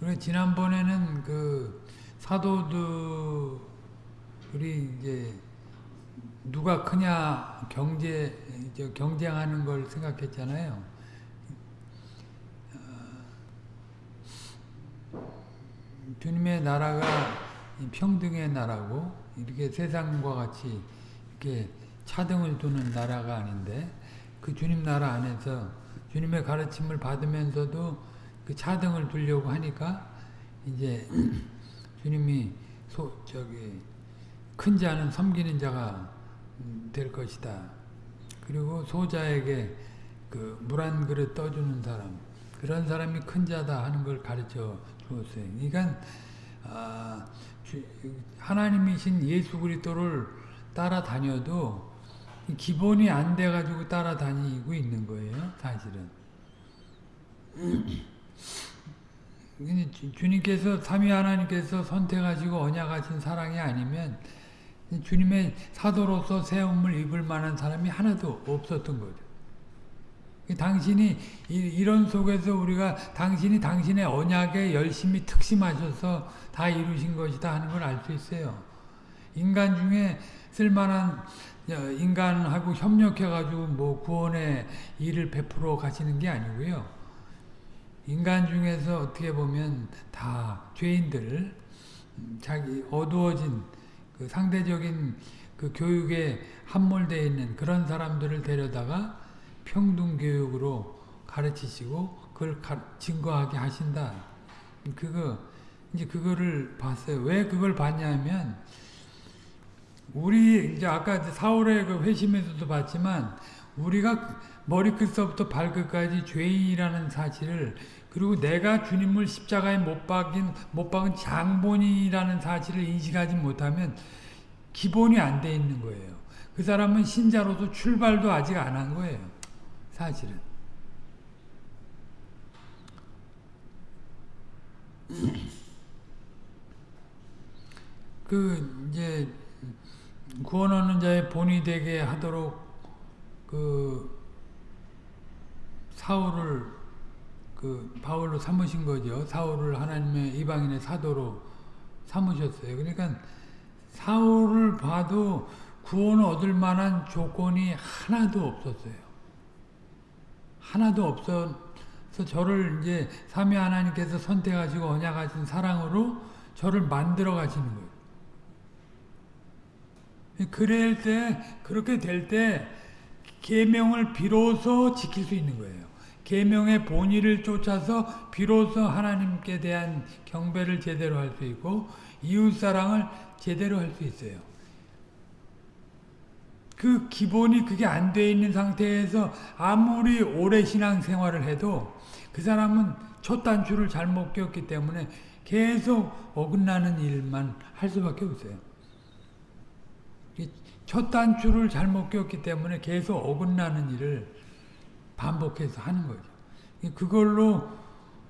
그래 지난번에는 그 사도들이 이제 누가 크냐 경제 경쟁하는 걸 생각했잖아요. 어, 주님의 나라가 평등의 나라고 이렇게 세상과 같이 이렇게 차등을 두는 나라가 아닌데 그 주님 나라 안에서 주님의 가르침을 받으면서도 그 차등을 두려고 하니까 이제 주님이 소 저기 큰 자는 섬기는 자가 될 것이다. 그리고 소자에게 그 물 한 그릇 떠주는 사람 그런 사람이 큰 자다 하는 걸 가르쳐 주었어요. 그러니까 아, 하나님이신 예수 그리스도를 따라다녀도 기본이 안 돼가지고 따라다니고 있는 거예요. 사실은. 주님께서 삼위 하나님께서 선택하시고 언약하신 사랑이 아니면 주님의 사도로서 세움을 입을 만한 사람이 하나도 없었던 거죠. 당신이 이런 속에서 우리가 당신이 당신의 언약에 열심히 특심하셔서 다 이루신 것이다 하는 걸 알 수 있어요. 인간 중에 쓸만한 인간하고 협력해가지고 뭐 구원의 일을 베풀어 가시는 게 아니고요. 인간 중에서 어떻게 보면 다 죄인들, 자기 어두워진 그 상대적인 그 교육에 함몰되어 있는 그런 사람들을 데려다가 평등교육으로 가르치시고 그걸 가, 증거하게 하신다. 그거 이제 그거를 봤어요. 왜 그걸 봤냐면 우리 이제 아까 사울의 그 회심에서도 봤지만 우리가 머리끝서부터 발끝까지 죄인이라는 사실을 그리고 내가 주님을 십자가에 못 박인 못 박은 장본이라는 사실을 인식하지 못하면 기본이 안 돼 있는 거예요. 그 사람은 신자로서 출발도 아직 안 한 거예요. 사실은. 그 이제 구원 얻는 자의 본이 되게 하도록 그 사울을 그 바울로 삼으신 거죠. 사울을 하나님의 이방인의 사도로 삼으셨어요. 그러니까 사울을 봐도 구원 얻을 만한 조건이 하나도 없었어요. 하나도 없어서 저를 이제 삼위 하나님께서 선택하시고 언약하신 사랑으로 저를 만들어 가시는 거예요. 그럴 때 그렇게 될 때 계명을 비로소 지킬 수 있는 거예요. 계명의 본의를 쫓아서 비로소 하나님께 대한 경배를 제대로 할 수 있고 이웃사랑을 제대로 할 수 있어요. 그 기본이 그게 안 돼 있는 상태에서 아무리 오래 신앙생활을 해도 그 사람은 첫 단추를 잘못 꼈기 때문에 계속 어긋나는 일만 할 수밖에 없어요. 첫 단추를 잘못 꼈기 때문에 계속 어긋나는 일을 반복해서 하는 거죠. 그걸로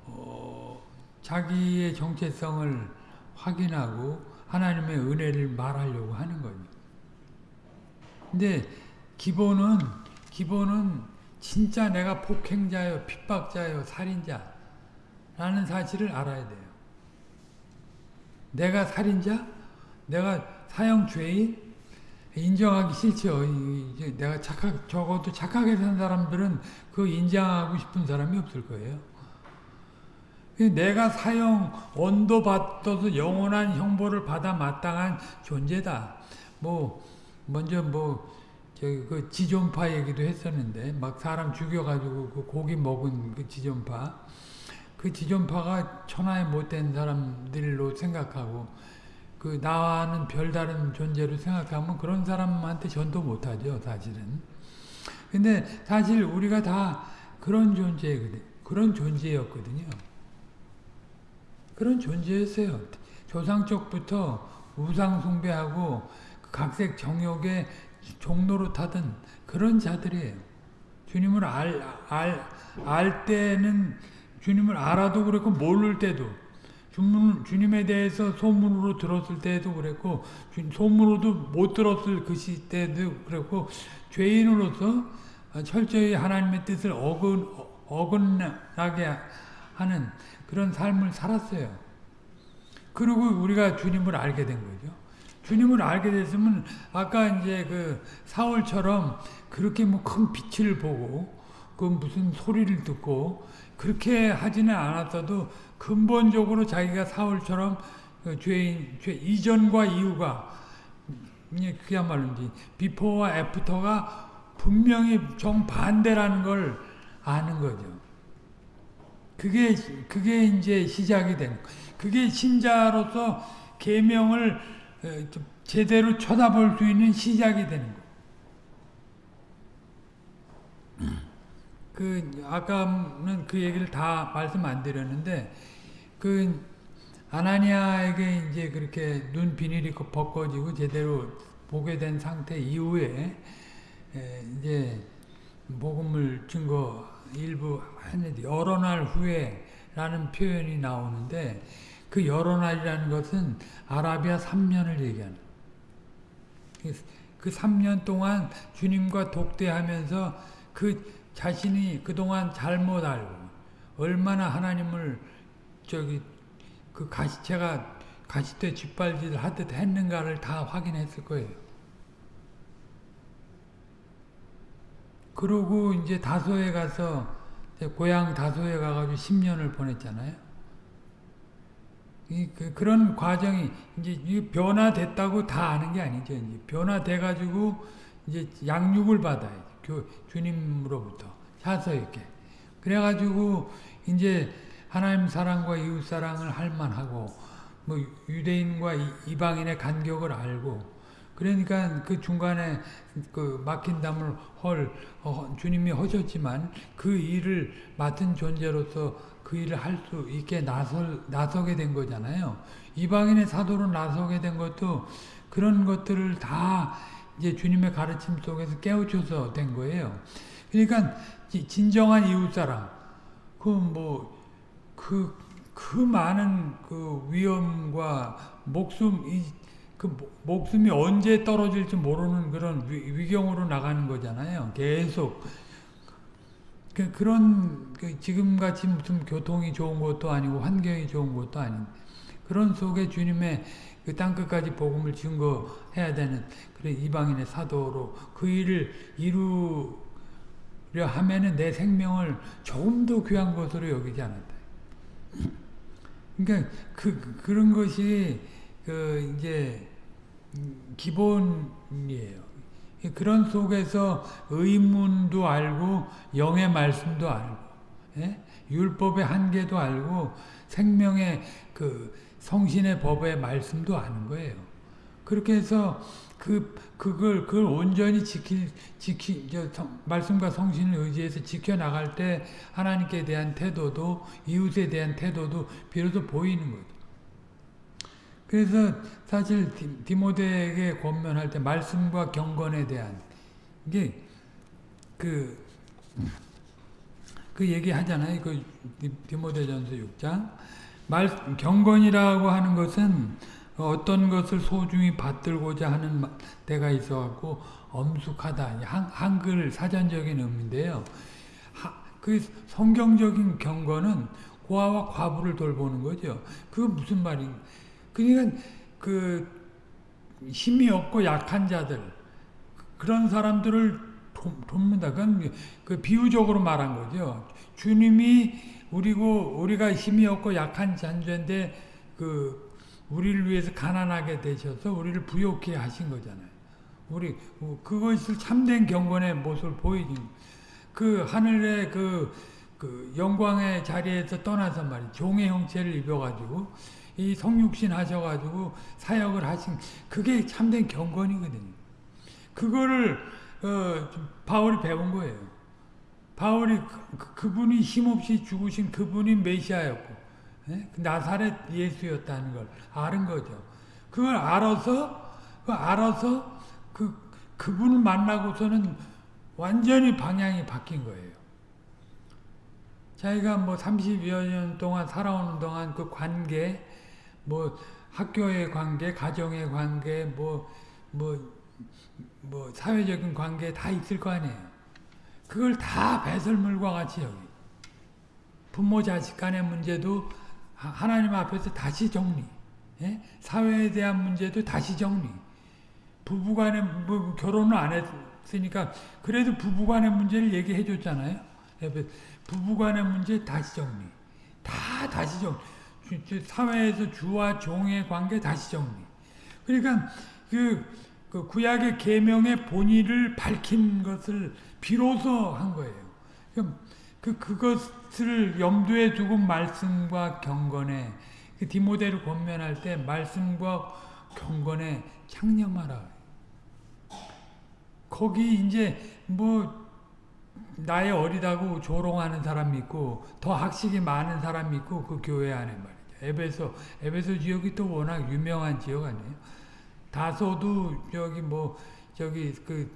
어, 자기의 정체성을 확인하고 하나님의 은혜를 말하려고 하는 거죠. 근데 기본은 기본은 진짜 내가 폭행자요, 핍박자요, 살인자 라는 사실을 알아야 돼요. 내가 살인자? 내가 사형 죄인? 인정하기 싫죠. 이제 내가 착각, 적어도 착하게 산 사람들은 그 인정하고 싶은 사람이 없을 거예요. 내가 사형, 언도 받아서 영원한 형벌을 받아 마땅한 존재다. 뭐, 먼저 뭐, 저기 그 지존파 얘기도 했었는데, 막 사람 죽여가지고 그 고기 먹은 그 지존파. 그 지존파가 천하에 못된 사람들로 생각하고, 그 나와는 별다른 존재로 생각하면 그런 사람한테 전도 못하죠 사실은. 근데 사실 우리가 다 그런 존재거든 그런 존재였거든요. 그런 존재였어요. 조상 쪽부터 우상 숭배하고 그 각색 정욕의 종로로 타던 그런 자들이에요. 주님을 알, 알, 알 때는 주님을 알아도 그렇고 모를 때도 주문, 주님에 대해서 소문으로 들었을 때도 그랬고 소문으로도 못 들었을 그 시대도 그랬고 죄인으로서 철저히 하나님의 뜻을 어긋, 어긋나게 하는 그런 삶을 살았어요. 그리고 우리가 주님을 알게 된 거죠. 주님을 알게 됐으면 아까 이제 그 사울처럼 그렇게 뭐 큰 빛을 보고 그 무슨 소리를 듣고 그렇게 하지는 않았어도 근본적으로 자기가 사울처럼 그 죄인 죄 이전과 이후가 그야말로 이제 비포와 애프터가 분명히 정반대라는 걸 아는 거죠. 그게 그게 이제 시작이 된 그게 신자로서 계명을 제대로 쳐다볼 수 있는 시작이 되는 거. 그 아까는 그 얘기를 다 말씀 안 드렸는데 그 아나니아에게 이제 그렇게 눈 비닐이 벗겨지고 제대로 보게 된 상태 이후에 이제 복음을 증거 일부 했는데 여러 날 후에라는 표현이 나오는데 그 여러 날이라는 것은 아라비아 3년을 얘기하는 그 3년 동안 주님과 독대하면서 그 자신이 그동안 잘못 알고 얼마나 하나님을 저기 그 가시채가 가시대 짓밟기를 하듯 했는가를 다 확인했을 거예요. 그러고 이제 다소에 가서 고향 다소에 가가지고 10년을 보냈잖아요. 이, 그, 그런 과정이 이제 변화됐다고 다 아는 게 아니죠. 이제 변화돼가지고 이제 양육을 받아요. 교, 주님으로부터 사서 이렇게. 그래가지고 이제 하나님 사랑과 이웃 사랑을 할 만하고 뭐 유대인과 이방인의 간격을 알고 그러니까 그 중간에 그 막힌 담을 헐 어, 주님이 하셨지만 그 일을 맡은 존재로서 그 일을 할 수 있게 나설 나서게 된 거잖아요. 이방인의 사도로 나서게 된 것도 그런 것들을 다 이제 주님의 가르침 속에서 깨우쳐서 된 거예요. 그러니까 진정한 이웃 사랑 그뭐 그, 그 많은 그 위험과 목숨, 이, 그 목숨이 언제 떨어질지 모르는 그런 위, 경으로 나가는 거잖아요. 계속. 그, 그런, 그 지금같이 무슨 교통이 좋은 것도 아니고 환경이 좋은 것도 아닌 그런 속에 주님의 그 땅끝까지 복음을 증거해야 되는 그래 이방인의 사도로 그 일을 이루려 하면은 내 생명을 조금 더 귀한 것으로 여기지 않았다. 그러니까 그 그런 것이 그 이제 기본이에요. 그런 속에서 의문도 알고 영의 말씀도 알고 예? 율법의 한계도 알고 생명의 그 성신의 법의 말씀도 아는 거예요. 그렇게 해서 그 그걸 그걸 온전히 지킬 지키 저 성, 말씀과 성신을 의지해서 지켜 나갈 때 하나님께 대한 태도도 이웃에 대한 태도도 비로소 보이는 거죠. 그래서 사실 디, 모데에게 권면할 때 말씀과 경건에 대한 이게 그, 그 얘기 하잖아요. 그 디모데전서 6장. 말, 경건이라고 하는 것은 어떤 것을 소중히 받들고자 하는 때가 있어갖고 엄숙하다. 한, 한글 사전적인 의미인데요. 하, 그 성경적인 경건은 고아와 과부를 돌보는 거죠. 그 무슨 말인? 그러니까 그 힘이 없고 약한 자들 그런 사람들을 돕는다. 그건 그 비유적으로 말한 거죠. 주님이 우리고 우리가 힘이 없고 약한 잔인데 그 우리를 위해서 가난하게 되셔서 우리를 부욕해 하신 거잖아요. 우리 그것을 참된 경건의 모습을 보이는 그 하늘의 그, 그 영광의 자리에서 떠나서 말이 종의 형체를 입어가지고 이 성육신 하셔가지고 사역을 하신 그게 참된 경건이거든요. 그거를 어, 바울이 배운 거예요. 바울이 그, 그분이 힘없이 죽으신 그분이 메시아였고 예? 그 나사렛 예수였다는 걸 아는 거죠. 그걸 알아서 그 알아서 그 그분을 만나고서는 완전히 방향이 바뀐 거예요. 자기가 뭐 30여 년 동안 살아오는 동안 그 관계, 뭐 학교의 관계, 가정의 관계, 뭐, 뭐, 뭐 사회적인 관계 다 있을 거 아니에요. 그걸 다 배설물과 같이 여기. 부모 자식 간의 문제도 하나님 앞에서 다시 정리. 예? 사회에 대한 문제도 다시 정리. 부부간의 뭐 결혼을 안 했으니까 그래도 부부간의 문제를 얘기해 줬잖아요. 부부간의 문제 다시 정리. 다 다시 정리. 사회에서 주와 종의 관계 다시 정리. 그러니까 그, 그 구약의 계명의 본의를 밝힌 것을 비로소 한 거예요. 그 그것을 염두에 두고 말씀과 경건에 그 디모데를 권면할 때 말씀과 경건에 창념하라. 거기 이제 뭐 나이 어리다고 조롱하는 사람이 있고 더 학식이 많은 사람이 있고 그 교회 안에 말이죠. 에베소 에베소 지역이 또 워낙 유명한 지역 아니에요. 다소도 저기 뭐 저기 그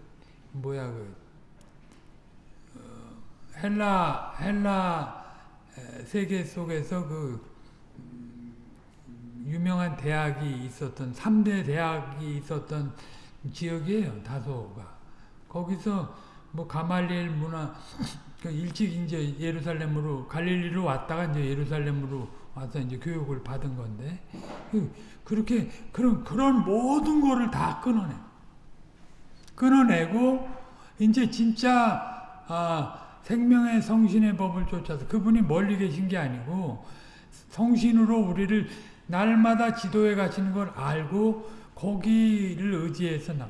뭐야 그 어, 헬라 헬라 세계 속에서 그 유명한 대학이 있었던 3대 대학이 있었던 지역이에요. 다소가. 거기서 뭐 가말리엘 문화 그 일찍 이제 예루살렘으로 갈릴리로 왔다가 이제 예루살렘으로 와서 이제 교육을 받은 건데 그, 그렇게 그런 그런 모든 거를 다 끊어내. 끊어내고 이제 진짜 아, 생명의 성신의 법을 쫓아서 그분이 멀리 계신 게 아니고 성신으로 우리를 날마다 지도해 가시는 걸 알고 거기를 의지해서 나.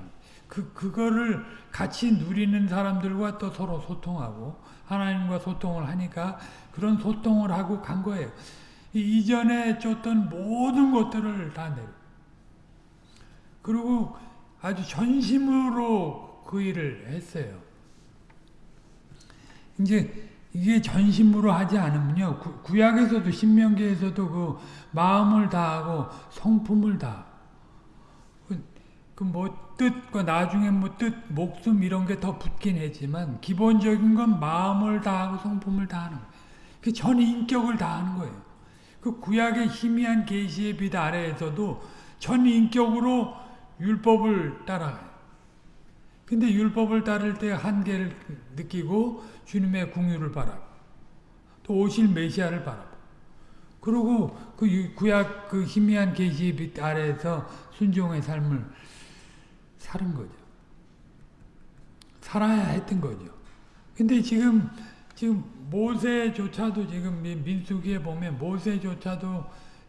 그 그거를 같이 누리는 사람들과 또 서로 소통하고 하나님과 소통을 하니까 그런 소통을 하고 간 거예요. 이 전에 줬던 모든 것들을 다 내려. 그리고 아주 전심으로 그 일을 했어요. 이제 이게 전심으로 하지 않으면요. 구, 약에서도 신명기에서도 그 마음을 다하고 성품을 다. 그뭐 뜻과 나중에 뭐 뜻, 목숨 이런 게 더 붙긴 했지만 기본적인 건 마음을 다하고 성품을 다하는 거예요. 그 전 인격을 다하는 거예요. 그 구약의 희미한 계시의 빛 아래에서도 전 인격으로 율법을 따라가요. 근데 율법을 따를 때 한계를 느끼고 주님의 궁유를 바라고 또 오실 메시아를 바라고 그리고 그 구약 그 희미한 계시의 빛 아래에서 순종의 삶을 사는 거죠. 살아야 했던 거죠. 근데 지금 지금 모세조차도 지금 민수기에 보면 모세조차도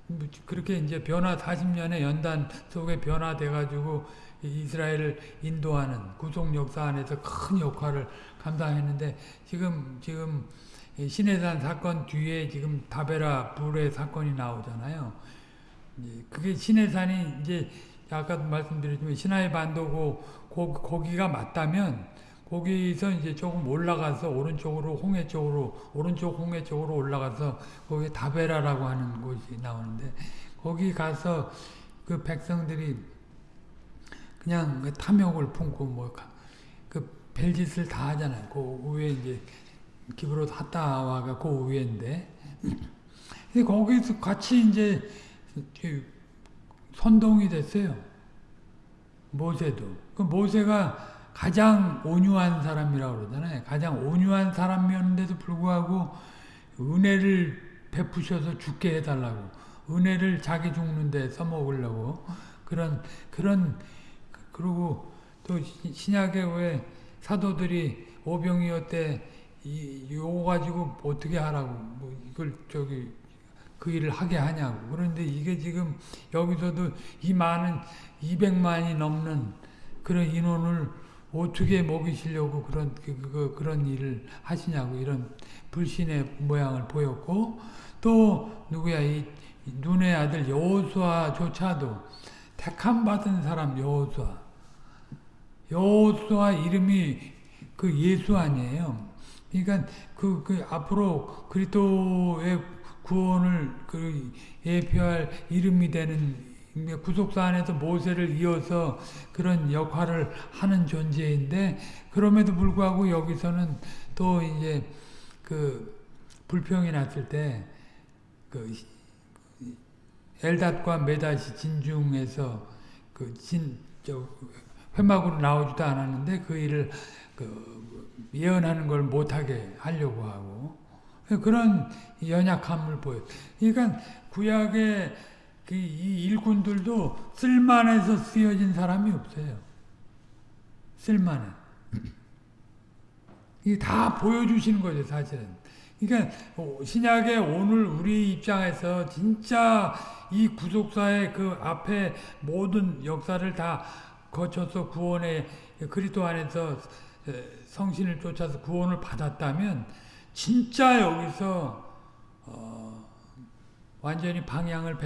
뭐 그렇게 이제 변화 40년의 연단 속에 변화돼 가지고 이스라엘을 인도하는 구속 역사 안에서 큰 역할을 감당했는데 지금 지금 시내산 사건 뒤에 지금 다베라 불의 사건이 나오잖아요. 그게 시내산이 이제 아까도 말씀드렸지만 시나이 반도고 거기가 맞다면 거기서 이제 조금 올라가서 오른쪽으로 홍해 쪽으로 오른쪽 홍해 쪽으로 올라가서 거기 다베라라고 하는 곳이 나오는데 거기 가서 그 백성들이 그냥 그 탐욕을 품고 뭐그 별짓을 다 하잖아요. 그 위에 이제 기브로 하다와가 그 위에인데 거기서 같이 이제 선동이 됐어요. 모세도. 그 모세가 가장 온유한 사람이라고 그러잖아요. 가장 온유한 사람이었는데도 불구하고 은혜를 베푸셔서 죽게 해달라고. 은혜를 자기 죽는데 써먹으려고. 그런, 그런, 그리고 또 신약에 왜 사도들이 오병이어 때 요거 가지고 어떻게 하라고. 뭐 이걸 저기 그 일을 하게 하냐고. 그런데 이게 지금 여기서도 이 많은 200만이 넘는 그런 인원을 어떻게 먹이시려고 그런 그, 그, 그런 일을 하시냐고 이런 불신의 모양을 보였고 또 누구야 이 눈의 아들 여호수아조차도 택함 받은 사람 여호수아 여호수아 이름이 그 예수 아니에요. 그러니까 그, 그 앞으로 그리스도의 구원을 그 예표할 이름이 되는 구속사 안에서 모세를 이어서 그런 역할을 하는 존재인데 그럼에도 불구하고 여기서는 또 이제 그 불평이 났을 때 그 엘닷과 메닷이 진중에서 그진저 회막으로 나오지도 않았는데 그 일을 그 예언하는 걸 못하게 하려고 하고 그런 연약함을 보여. 그러니까 구약의 그 이 일꾼들도 쓸만해서 쓰여진 사람이 없어요. 쓸만해. 이게 다 보여주시는 거죠, 사실은. 그러니까 신약의 오늘 우리 입장에서 진짜 이 구속사의 그 앞에 모든 역사를 다 거쳐서 구원의 그리스도 안에서 성신을 쫓아서 구원을 받았다면 진짜 여기서 어 완전히 방향을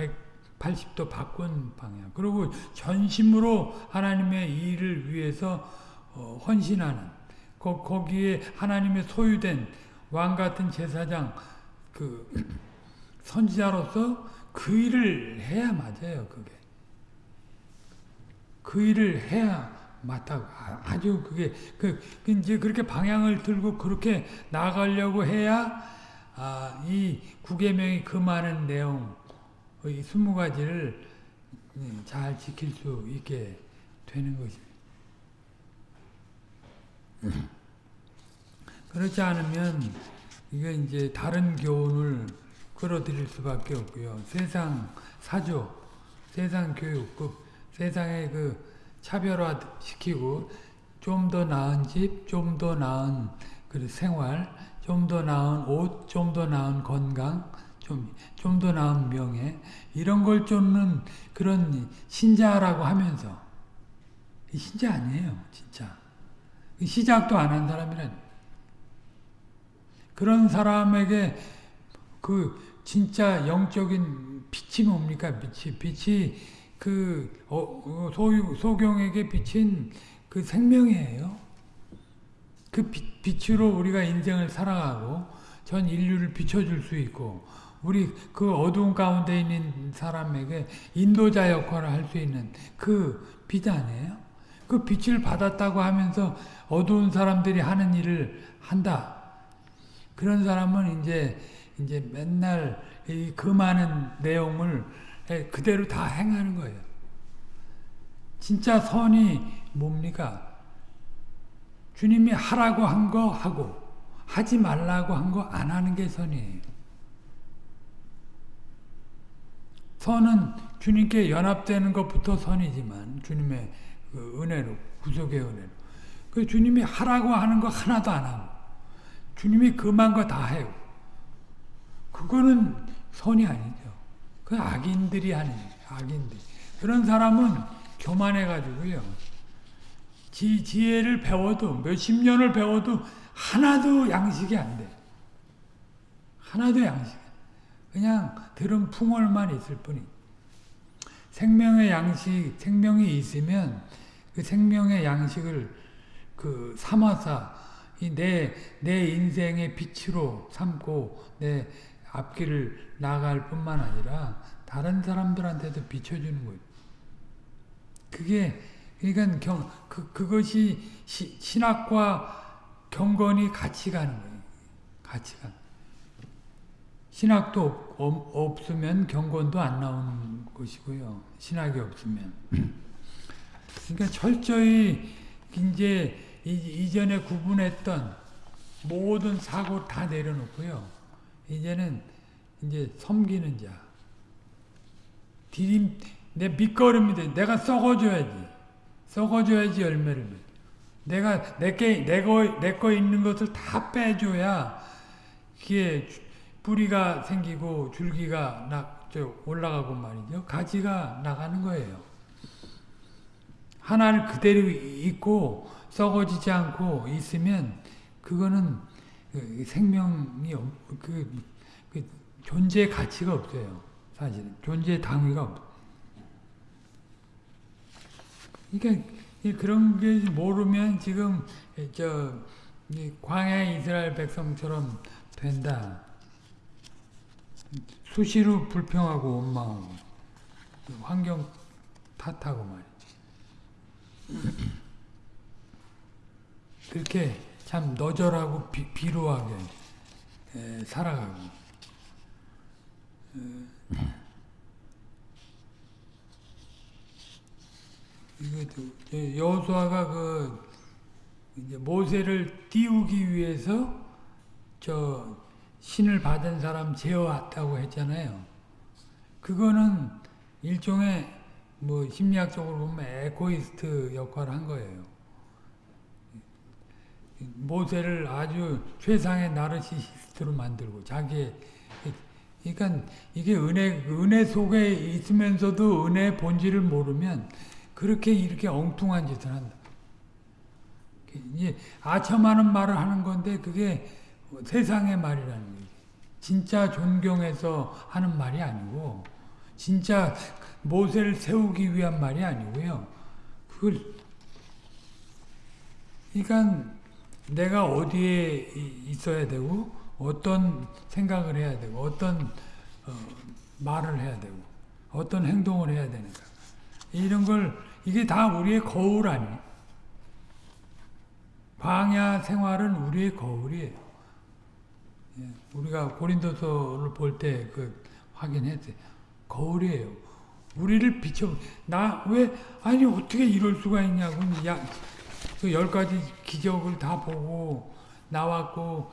180도 바꾼 방향. 그리고 전심으로 하나님의 일을 위해서 어 헌신하는 거, 거기에 하나님의 소유된 왕 같은 제사장 그 선지자로서 그 일을 해야 맞아요. 그게 그 일을 해야 맞다고 아주 그게 그 이제 그렇게 방향을 들고 그렇게 나가려고 해야 아, 이 구계명이 그 많은 내용 이 스무 가지를 잘 지킬 수 있게 되는 것입니다. 그렇지 않으면 이게 이제 다른 교훈을 끌어들일 수밖에 없고요. 세상 사조, 세상 교육급, 세상의 그 차별화 시키고 좀 더 나은 집, 좀 더 나은 그 생활, 좀 더 나은 옷, 좀 더 나은 건강, 좀 좀 더 나은 명예 이런 걸 쫓는 그런 신자라고 하면서 신자 아니에요, 진짜. 시작도 안 한 사람이란 그런 사람에게 그 진짜 영적인 빛이 뭡니까? 빛이 빛이 그 어, 소 소경에게 비친 그 생명이에요. 그 빛, 빛으로 우리가 인생을 살아가고 전 인류를 비춰줄 수 있고 우리 그 어두운 가운데 있는 사람에게 인도자 역할을 할 수 있는 그 빛 아니에요? 그 빛을 받았다고 하면서 어두운 사람들이 하는 일을 한다. 그런 사람은 이제 이제 맨날 그 많은 내용을 그대로 다 행하는 거예요. 진짜 선이 뭡니까? 주님이 하라고 한 거 하고 하지 말라고 한 거 안 하는 게 선이에요. 선은 주님께 연합되는 것부터 선이지만 주님의 그 은혜로 구속의 은혜로 그 주님이 하라고 하는 거 하나도 안 하고 주님이 금한 거 다 해요. 그거는 선이 아니죠. 그 악인들이 하는 악인들. 그런 사람은 교만해가지고요. 지, 지혜를 배워도 몇십 년을 배워도 하나도 양식이 안 돼. 하나도 양식. 그냥 들은 풍월만 있을 뿐이. 생명의 양식, 생명이 있으면 그 생명의 양식을 그 삼아서 내, 내 인생의 빛으로 삼고 내 앞길을 나갈 뿐만 아니라 다른 사람들한테도 비춰주는 거예요. 그게 그러니까 경, 그, 그것이 시, 신학과 경건이 같이 가는 거예요. 같이 가. 신학도 없, 없으면 경건도 안 나오는 것이고요. 신학이 없으면. 그러니까 철저히 이제 이전에 구분했던 모든 사고 다 내려놓고요. 이제는 이제 섬기는 자. 디딤, 내 밑거름이 내가 썩어줘야지. 썩어줘야지 열매를 맺. 내가 내게 내거 내거 있는 것을 다 빼줘야 그게 뿌리가 생기고 줄기가 나, 올라가고 말이죠. 가지가 나가는 거예요. 하나를 그대로 있고 썩어지지 않고 있으면 그거는 그 생명이 그, 그 존재 가치가 없어요. 사실 존재 당위가 없. 그러니까 그런 게 모르면 지금 저 광야 이스라엘 백성처럼 된다. 수시로 불평하고 원망하고 환경 탓하고 말이지. 그렇게 참 너절하고 비, 비루하게 에, 살아가고 이것도 여호수아가 그 모세를 띄우기 위해서 저 신을 받은 사람 제어했다고 했잖아요. 그거는 일종의 뭐 심리학적으로 보면 에고이스트 역할을 한 거예요. 모세를 아주 최상의 나르시시스트로 만들고 자기의 그러니까 이게 은혜 은혜 속에 있으면서도 은혜의 본질을 모르면 그렇게 이렇게 엉뚱한 짓을 한다. 이제 아첨하는 말을 하는 건데 그게 세상의 말이라는 거지. 진짜 존경해서 하는 말이 아니고 진짜 모세를 세우기 위한 말이 아니고요. 그걸 그러니까 내가 어디에 있어야 되고 어떤 생각을 해야 되고 어떤 어, 말을 해야 되고 어떤 행동을 해야 되는가 이런 걸 이게 다 우리의 거울 아니에요. 광야 생활은 우리의 거울이에요. 예, 우리가 고린도서를 볼 때 그 확인했어요. 거울이에요. 우리를 비춰 나 왜 아니 어떻게 이럴 수가 있냐고 야 그 가지 기적을 다 보고 나왔고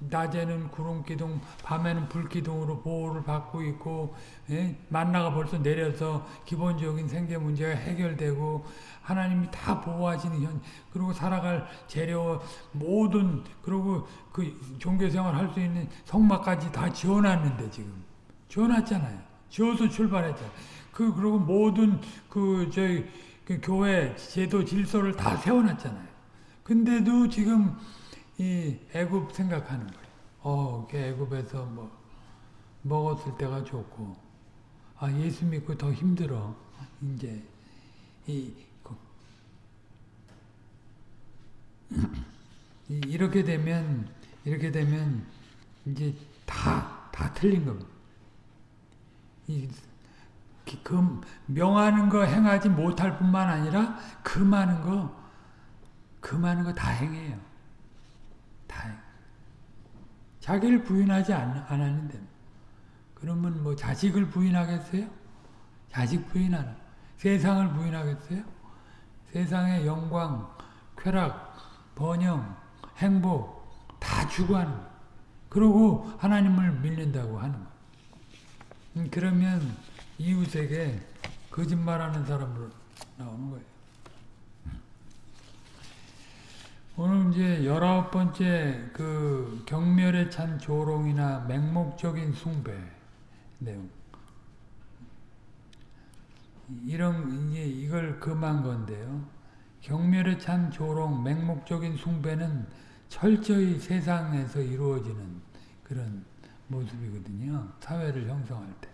낮에는 구름 기둥, 밤에는 불 기둥으로 보호를 받고 있고 예? 만나가 벌써 내려서 기본적인 생계 문제가 해결되고 하나님이 다 보호하시는 현 그리고 살아갈 재료 모든 그리고 그 종교 생활 할 수 있는 성막까지 다 지어놨는데 지금 지어놨잖아요. 지어서 출발했잖아요. 그 그리고 모든 그 저희 그 교회 제도 질서를 다 세워놨잖아요. 근데도 지금 이 애굽 생각하는 거예요. 어, 그 애굽에서 뭐 먹었을 때가 좋고 아 예수 믿고 더 힘들어. 이제 이 이렇게 되면 이렇게 되면 이제 다 다 틀린 겁니다. 이, 그 명하는 거 행하지 못할 뿐만 아니라 그 많은 거, 그 많은 거다 행해요. 다 해. 자기를 부인하지 않, 않았는데. 그러면 뭐 자식을 부인하겠어요? 자식 부인하나. 세상을 부인하겠어요? 세상의 영광, 쾌락, 번영, 행복 다 추구하는. 그러고 하나님을 믿는다고 하는. 음, 그러면 이웃에게 거짓말하는 사람으로 나오는 거예요. 오늘 이제 열아홉 번째 그 경멸에 찬 조롱이나 맹목적인 숭배 내용. 이런 이제 이걸 금한 건데요. 경멸에 찬 조롱, 맹목적인 숭배는 철저히 세상에서 이루어지는 그런 모습이거든요. 사회를 형성할 때.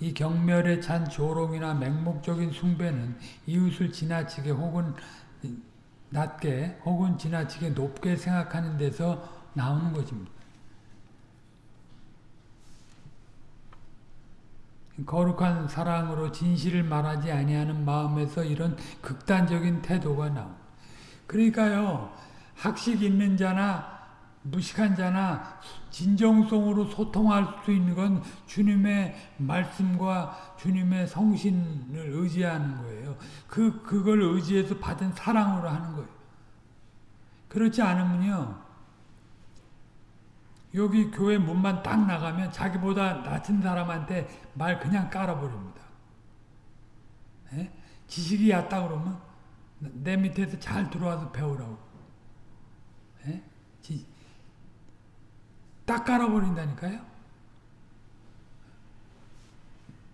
이 경멸에 찬 조롱이나 맹목적인 숭배는 이웃을 지나치게 혹은 낮게 혹은 지나치게 높게 생각하는 데서 나오는 것입니다. 거룩한 사랑으로 진실을 말하지 아니하는 마음에서 이런 극단적인 태도가 나옵 그러니까요. 학식 있는 자나 무식한 자나 진정성으로 소통할 수 있는 건 주님의 말씀과 주님의 성신을 의지하는 거예요. 그, 그걸 의지해서 받은 사랑으로 하는 거예요. 그렇지 않으면요. 여기 교회 문만 딱 나가면 자기보다 낮은 사람한테 말 그냥 깔아버립니다. 에? 예? 지식이 얕다 그러면 내 밑에서 잘 들어와서 배우라고. 에? 예? 지, 딱 깔아버린다니까요.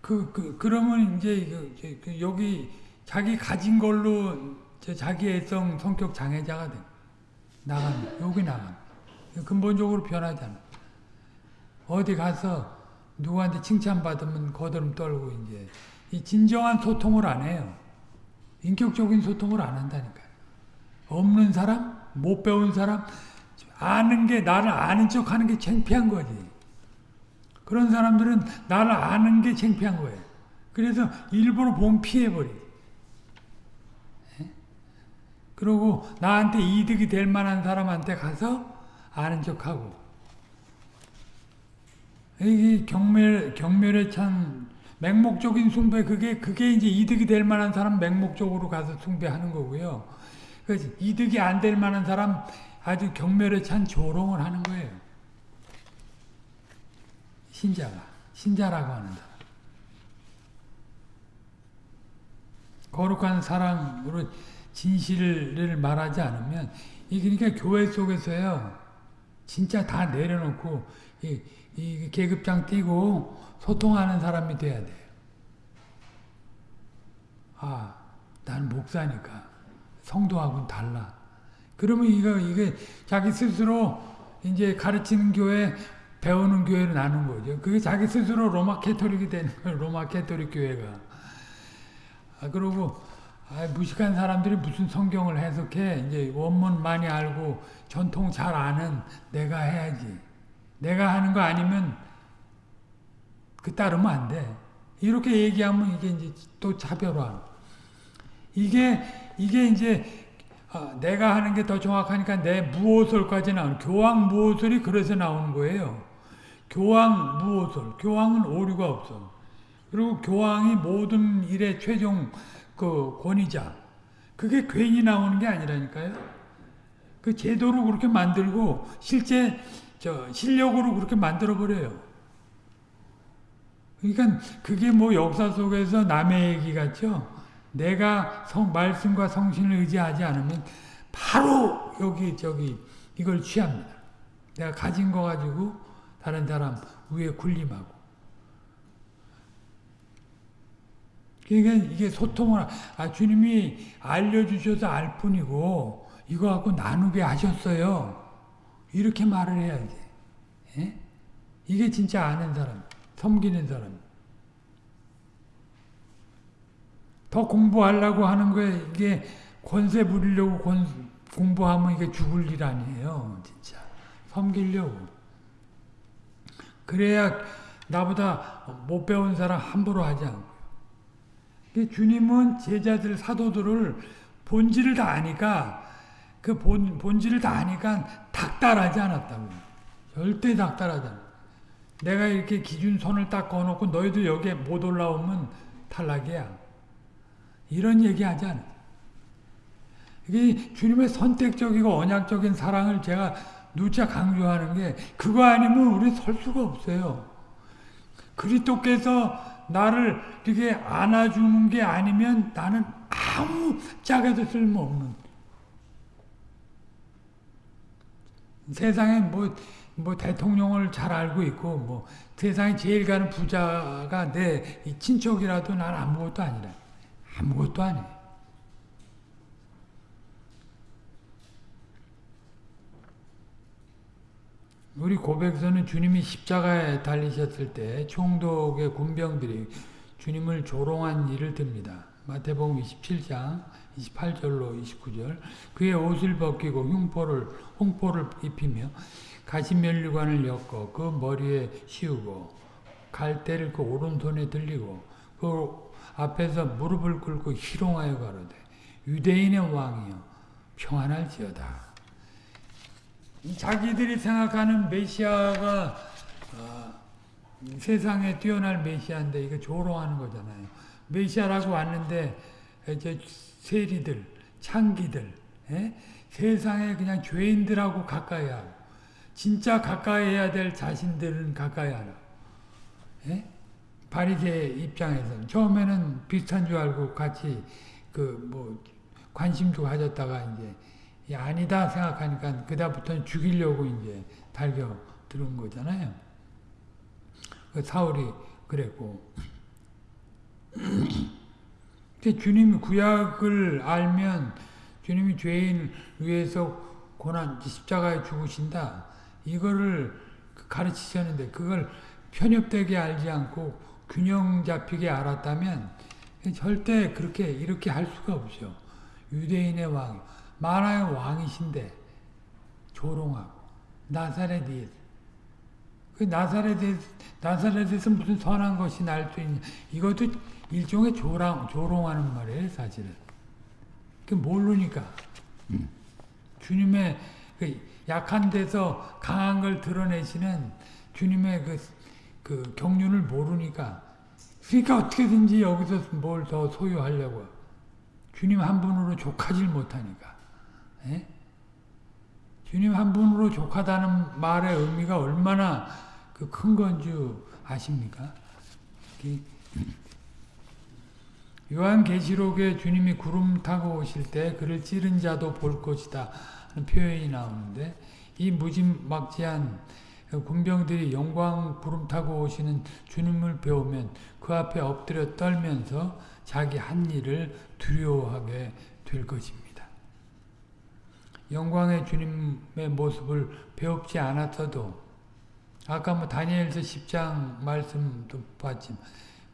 그, 그, 그러면 이제 그, 그, 여기 자기 가진 걸로 자기 애성 성격 장애자가 돼. 나가면, 여기 나가면. 근본적으로 변하잖아. 어디 가서 누구한테 칭찬받으면 거드름 떨고 이제 이 진정한 소통을 안 해요. 인격적인 소통을 안 한다니까요. 없는 사람, 못 배운 사람, 아는 게 나를 아는 척 하는 게 창피한 거지. 그런 사람들은 나를 아는 게 창피한 거예요. 그래서 일부러 봄 피해버리. 그리고 나한테 이득이 될 만한 사람한테 가서 아는 척하고. 이 경멸, 경멸에 찬 맹목적인 숭배, 그게, 그게 이제 이득이 될 만한 사람 맹목적으로 가서 숭배하는 거고요. 그 이득이 안 될 만한 사람 아주 경멸에 찬 조롱을 하는 거예요. 신자가 신자라고 하는 사람. 거룩한 사랑으로 진실을 말하지 않으면 이 그러니까 교회 속에서요 진짜 다 내려놓고 이, 이 계급장 띄고 소통하는 사람이 돼야 돼요. 아, 난 목사니까 성도하고는 달라. 그러면 이거 이게 자기 스스로 이제 가르치는 교회 배우는 교회로 나눈 거죠. 그게 자기 스스로 로마 캐토릭이 되는 거예요. 로마 캐토릭 교회가. 아, 그리고 아, 무식한 사람들이 무슨 성경을 해석해 이제 원문 많이 알고 전통 잘 아는 내가 해야지. 내가 하는 거 아니면 그 따르면 안 돼. 이렇게 얘기하면 이게 이제 또 차별화. 이게 이게 이제 아, 내가 하는 게 더 정확하니까 내 무오솔까지 나오는 교황 무오솔이 그래서 나오는 거예요. 교황 무오솔. 교황은 오류가 없어. 그리고 교황이 모든 일의 최종 그 권위자. 그게 괜히 나오는 게 아니라니까요. 그 제도로 그렇게 만들고 실제 저 실력으로 그렇게 만들어 버려요. 그러니까 그게 뭐 역사 속에서 남의 얘기 같죠. 내가 성, 말씀과 성신을 의지하지 않으면 바로 여기 저기 이걸 취합니다. 내가 가진 거 가지고 다른 사람 위에 군림하고. 그러니까 이게 소통을 아 주님이 알려주셔서 알 뿐이고 이거 갖고 나누게 하셨어요. 이렇게 말을 해야지. 예? 이게 진짜 아는 사람, 섬기는 사람. 더 공부하려고 하는 거에 이게 권세 부리려고 권, 공부하면 이게 죽을 일 아니에요. 진짜. 섬기려고. 그래야 나보다 못 배운 사람 함부로 하지 않고. 주님은 제자들, 사도들을 본질을 다 아니까 그 본, 본질을 다 아니까 닥달하지 않았다고. 절대 닥달하지 않아. 내가 이렇게 기준 선을 딱 꺼놓고 너희들 여기에 못 올라오면 탈락이야. 이런 얘기 하지 않아. 이게 주님의 선택적이고 언약적인 사랑을 제가 누차 강조하는 게 그거 아니면 우리 설 수가 없어요. 그리스도께서 나를 이렇게 안아주는 게 아니면 나는 아무 짝에도 쓸모없는 세상에 뭐, 뭐 대통령을 잘 알고 있고 뭐 세상에 제일 가는 부자가 내 친척이라도 난 아무것도 아니라 아무것도 아니에요. 우리 고백서는 주님이 십자가에 달리셨을 때 총독의 군병들이 주님을 조롱한 일을 듭니다. 마태복음 27장 28절로 29절 그의 옷을 벗기고 흉포를 홍포를 입히며 가시면류관을 엮어 그 머리에 씌우고 갈대를 그 오른손에 들리고 그 앞에서 무릎을 꿇고 희롱하여 가로되 유대인의 왕이여 평안할지어다. 자기들이 생각하는 메시아가 어, 세상에 뛰어날 메시아인데 이거 조롱하는 거잖아요. 메시아라고 왔는데 이제 세리들, 창기들, 에? 예? 세상에 그냥 죄인들하고 가까이 하고 진짜 가까이 해야 될 자신들은 가까이 하라. 예? 바리새 입장에서는 처음에는 비슷한 줄 알고 같이 그 뭐 관심도 가졌다가 이제 아니다 생각하니까 그다음부터는 죽이려고 이제 달겨 들은 거잖아요. 그 사울이 그랬고 주님이 구약을 알면 주님이 죄인 위해서 고난 십자가에 죽으신다 이거를 가르치셨는데 그걸 편협되게 알지 않고 균형 잡히게 알았다면 절대 그렇게 이렇게 할 수가 없죠. 유대인의 왕, 만화의 왕이신데 조롱하고 나사렛이 그 나사렛에 나사렛에서 무슨 선한 것이 날 수 있냐? 이것도 일종의 조롱 조롱하는 말이에요, 사실은. 그 모르니까 음. 주님의 그 약한 데서 강한 걸 드러내시는 주님의 그, 그 경륜을 모르니까 그러니까 어떻게든지 여기서 뭘 더 소유하려고 주님 한 분으로 족하질 못하니까 에? 예? 주님 한 분으로 족하다는 말의 의미가 얼마나 그 큰건줄 아십니까? 요한계시록에 주님이 구름 타고 오실 때 그를 찌른 자도 볼 것이다 하는 표현이 나오는데 이 무지막지한 군병들이 영광 구름 타고 오시는 주님을 배우면 그 앞에 엎드려 떨면서 자기 한 일을 두려워하게 될 것입니다. 영광의 주님의 모습을 배웁지 않았어도 아까 뭐 다니엘서 10장 말씀도 봤지만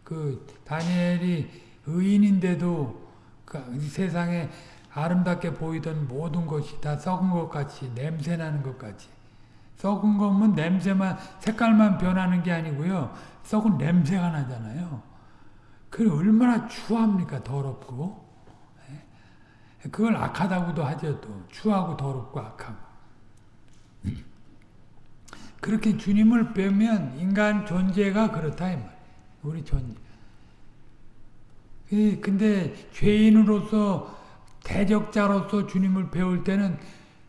그 다니엘이 의인인데도 그 세상에 아름답게 보이던 모든 것이 다 썩은 것 같이 냄새나는 것 같이 썩은 거면 냄새만 색깔만 변하는 게 아니고요 썩은 냄새가 나잖아요 그 얼마나 추합니까 더럽고 예? 그걸 악하다고도 하죠 또 추하고 더럽고 악하고 그렇게 주님을 빼면 인간 존재가 그렇다 이 말. 우리 존재. 근데 죄인으로서 대적자로서 주님을 배울 때는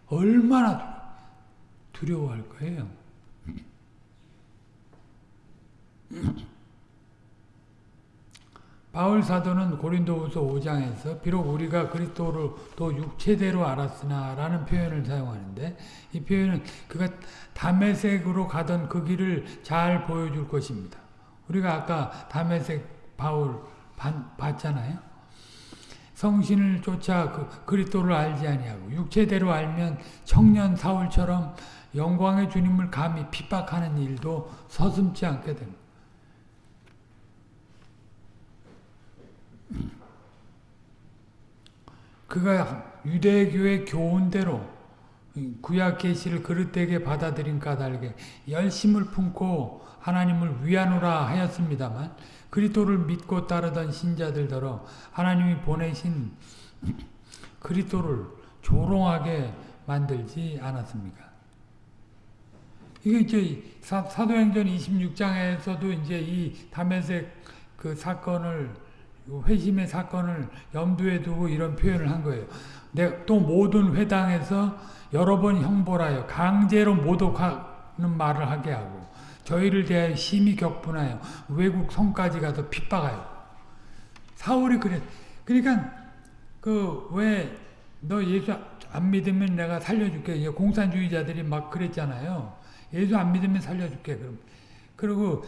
얼마나 두려워할 거예요. 바울 사도는 고린도후서 5장에서 비록 우리가 그리스도를 또 육체대로 알았으나 라는 표현을 사용하는데 이 표현은 그가 담에색으로 가던 그 길을 잘 보여줄 것입니다. 우리가 아까 담에색 바울 봤잖아요. 성신을 쫓아 그 그리스도를 알지 아니하고 육체대로 알면 청년 사울처럼 영광의 주님을 감히 핍박하는 일도 서슴지 않게 됩니다. 그가 유대교의 교훈대로 구약 계시를 그릇되게 받아들인 까닭에 열심을 품고 하나님을 위하노라 하였습니다만 그리스도를 믿고 따르던 신자들더러 하나님이 보내신 그리스도를 조롱하게 만들지 않았습니까? 이게 이제 사, 도행전 26장에서도 이제 이 다메섹 그 사건을 회심의 사건을 염두에 두고 이런 표현을 한 거예요. 또 모든 회당에서 여러 번 형벌하여 강제로 모독하는 말을 하게 하고 저희를 대하여 심히 격분하여 외국 성까지 가서 핍박하여. 사울이 그래. 그러니까 그 왜 너 예수 안 믿으면 내가 살려줄게 공산주의자들이 막 그랬잖아요 예수 안 믿으면 살려줄게 그럼 그리고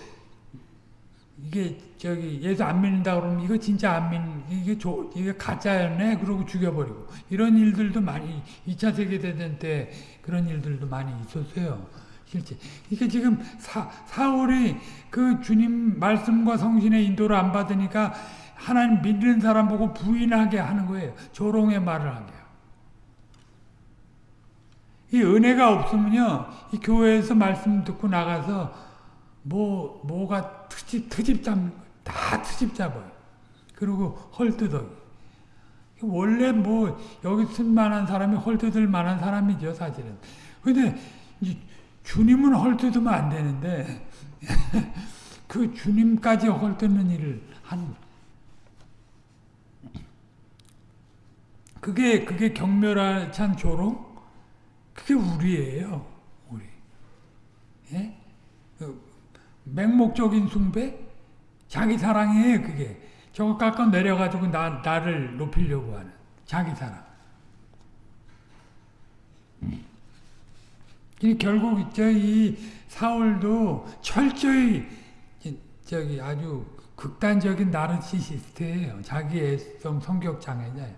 이게 저기 예수 안 믿는다 그러면 이거 진짜 안 믿, 이게 조, 이게 가짜였네 그러고 죽여버리고 이런 일들도 많이 2차 세계대전 때 그런 일들도 많이 있었어요. 실제 이게 지금 사, 사울이 그 주님 말씀과 성신의 인도를 안 받으니까 하나님 믿는 사람 보고 부인하게 하는 거예요. 조롱의 말을 하게. 이 은혜가 없으면요, 이 교회에서 말씀 듣고 나가서 뭐, 뭐가 트집, 트집 잡는 거예요. 다 트집 잡아요. 그리고 헐뜯어. 원래 뭐, 여기 쓸만한 사람이 헐뜯을 만한 사람이죠, 사실은. 근데, 주님은 헐뜯으면 안 되는데, 그 주님까지 헐뜯는 일을 한 그게, 그게 경멸한 조롱? 그게 우리예요, 우리. 예? 맹목적인 숭배? 자기 사랑이에요, 그게. 저거 깎아 내려가지고 나, 나를 높이려고 하는 자기 사랑. 결국 저이 사울도 철저히 저기 아주 극단적인 나르시시스트예요. 자기 애성 성격 장애자예요.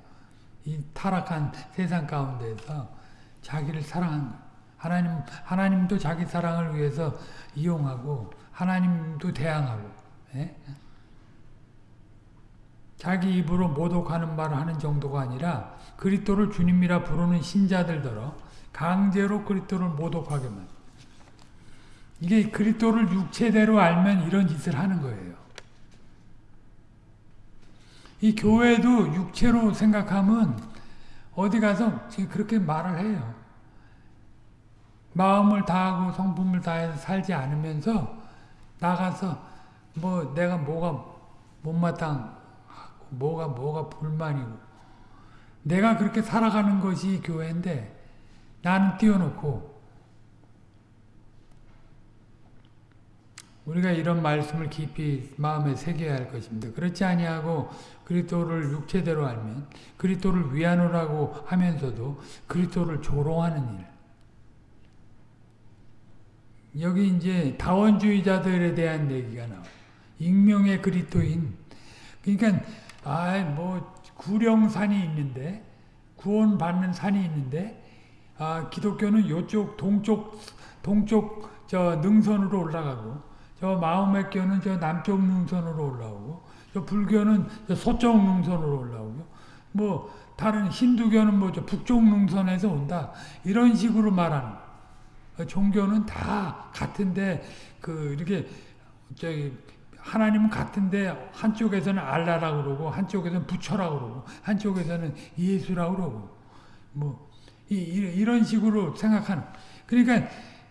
이 타락한 세상 가운데서 자기를 사랑한 하나님 하나님도 자기 사랑을 위해서 이용하고 하나님도 대항하고 예? 자기 입으로 모독하는 말을 하는 정도가 아니라 그리스도를 주님이라 부르는 신자들더러 강제로 그리스도를 모독하게만 이게 그리스도를 육체대로 알면 이런 짓을 하는 거예요. 이 교회도 육체로 생각하면 어디 가서 그렇게 말을 해요. 마음을 다하고 성품을 다해서 살지 않으면서 나가서 뭐 내가 뭐가 못마땅 뭐가 뭐가 불만이고 내가 그렇게 살아가는 것이 교회인데 나는 띄워놓고 우리가 이런 말씀을 깊이 마음에 새겨야 할 것입니다. 그렇지 아니하고 그리스도를 육체대로 알면 그리스도를 위하노라고 하면서도 그리스도를 조롱하는 일. 여기 이제 다원주의자들에 대한 얘기가 나와요. 익명의 그리스도인. 그러니까 아뭐 구령산이 있는데 구원받는 산이 있는데 아 기독교는 요쪽 동쪽 동쪽 저 능선으로 올라가고 저 마음의 교는 저 남쪽 능선으로 올라오고 저 불교는 저 서쪽 능선으로 올라오고 뭐 다른 힌두교는 뭐저 북쪽 능선에서 온다 이런 식으로 말하는 종교는 다 같은데 그 이렇게 저기 하나님은 같은데 한쪽에서는 알라라고 그러고 한쪽에서는 부처라고 그러고 한쪽에서는 예수라고 그러고 뭐 이, 이런 식으로 생각하는 그러니까